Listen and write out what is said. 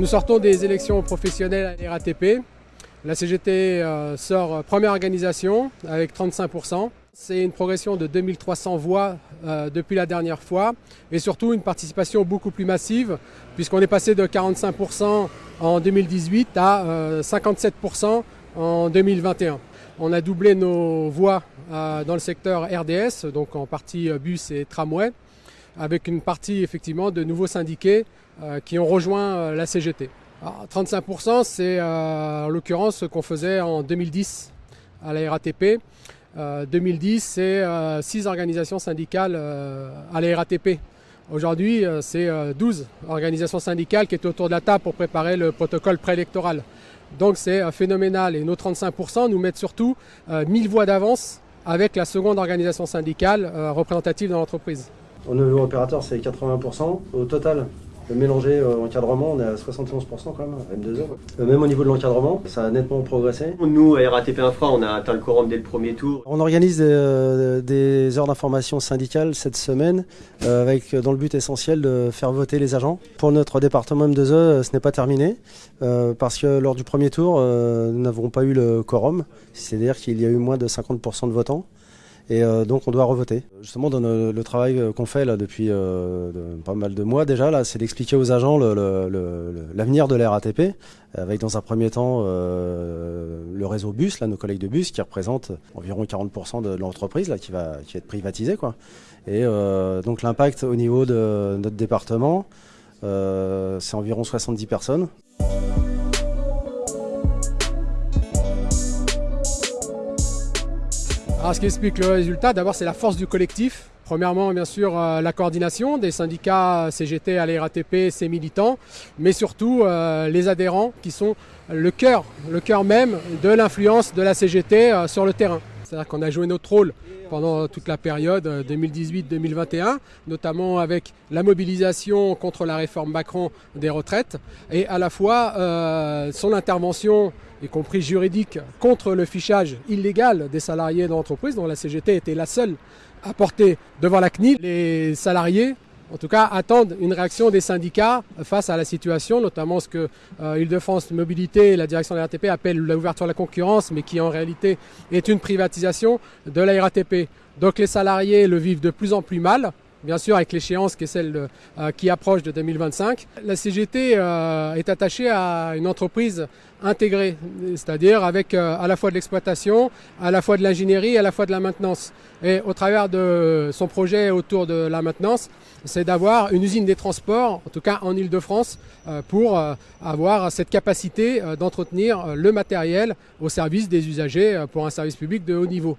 Nous sortons des élections professionnelles à RATP. La CGT euh, sort première organisation avec 35%. C'est une progression de 2300 voix euh, depuis la dernière fois et surtout une participation beaucoup plus massive puisqu'on est passé de 45% en 2018 à 57% euh, en 2021. On a doublé nos voix dans le secteur RDS, donc en partie bus et tramway, avec une partie effectivement de nouveaux syndiqués qui ont rejoint la CGT. 35%, c'est euh, en l'occurrence ce qu'on faisait en 2010 à la RATP. 2010, c'est 6 euh, organisations syndicales euh, à la RATP. Aujourd'hui, c'est 12 organisations syndicales qui étaient autour de la table pour préparer le protocole préélectoral. Donc c'est phénoménal et nos 35% nous mettent surtout 1000 voix d'avance avec la seconde organisation syndicale représentative dans l'entreprise. Au niveau opérateur, c'est 80%. Au total, mélanger euh, encadrement, on est à 71% quand même, M2E. Euh, même au niveau de l'encadrement, ça a nettement progressé. Nous, à RATP Infra, on a atteint le quorum dès le premier tour. On organise des, euh, heures d'information syndicale cette semaine, avec dans le but essentiel de faire voter les agents. Pour notre département M2E, ce n'est pas terminé, parce que lors du premier tour, nous n'avons pas eu le quorum, c'est-à-dire qu'il y a eu moins de 50% de votants. Et euh, donc on doit revoter. Justement, dans le, travail euh, qu'on fait là depuis euh, pas mal de mois déjà, là, c'est d'expliquer aux agents l'avenir de la RATP, avec dans un premier temps le réseau bus, là, nos collègues de bus, qui représentent environ 40% de l'entreprise là, qui va, qui va être privatisée. Quoi. Et donc l'impact au niveau de notre département, c'est environ 70 personnes. Alors, ce qui explique le résultat, d'abord, c'est la force du collectif. Premièrement, bien sûr, euh, la coordination des syndicats CGT à la RATP, ses militants, mais surtout euh, les adhérents qui sont le cœur, le cœur même de l'influence de la CGT euh, sur le terrain. C'est-à-dire qu'on a joué notre rôle pendant toute la période 2018-2021, notamment avec la mobilisation contre la réforme Macron des retraites et à la fois son intervention y compris juridique, contre le fichage illégal des salariés d'entreprise, dont la CGT était la seule à porter devant la CNIL. Les salariés, en tout cas, attendent une réaction des syndicats face à la situation, notamment ce que euh, Île-de-France Mobilité et la direction de la RATP appellent l'ouverture à la concurrence, mais qui en réalité est une privatisation de la RATP. Donc les salariés le vivent de plus en plus mal bien sûr avec l'échéance qui est celle euh, qui approche de 2025. La CGT euh, est attachée à une entreprise intégrée, c'est-à-dire avec euh, à la fois de l'exploitation, à la fois de l'ingénierie, à la fois de la maintenance. Et au travers de son projet autour de la maintenance, c'est d'avoir une usine des transports, en tout cas en Ile-de-France, pour avoir cette capacité d'entretenir le matériel au service des usagers pour un service public de haut niveau.